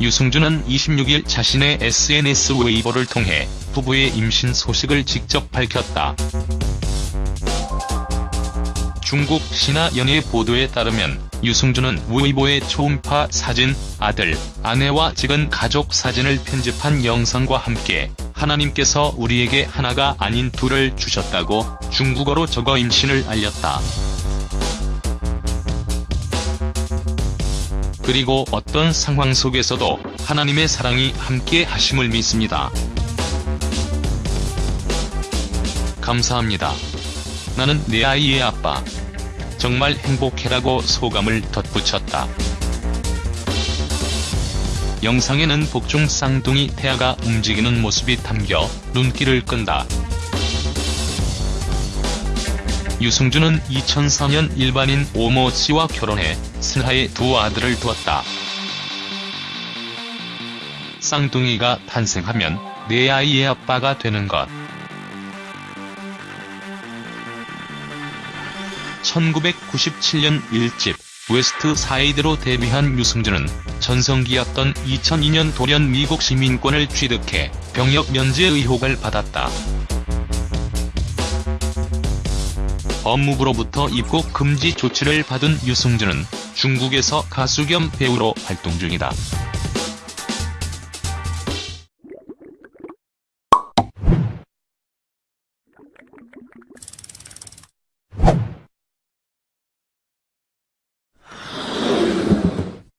유승준은 26일 자신의 SNS 웨이보를 통해 부부의 임신 소식을 직접 밝혔다. 중국 신화 연예 보도에 따르면 유승준은 웨이보에 초음파 사진, 아들, 아내와 찍은 가족 사진을 편집한 영상과 함께 하나님께서 우리에게 하나가 아닌 둘을 주셨다고 중국어로 적어 임신을 알렸다. 그리고 어떤 상황 속에서도 하나님의 사랑이 함께 하심을 믿습니다. 감사합니다. 나는 내 아이의 아빠. 정말 행복해라고 소감을 덧붙였다. 영상에는 복중 쌍둥이 태아가 움직이는 모습이 담겨 눈길을 끈다. 유승준은 2004년 일반인 오모 씨와 결혼해 슬하에 두 아들을 두었다. 쌍둥이가 탄생하면 내 아이의 아빠가 되는 것. 1997년 1집 웨스트 사이드로 데뷔한 유승준은 전성기였던 2002년 돌연 미국 시민권을 취득해 병역 면제 의혹을 받았다. 업무부로부터 입국 금지 조치를 받은 유승준은 중국에서 가수 겸 배우로 활동 중이다.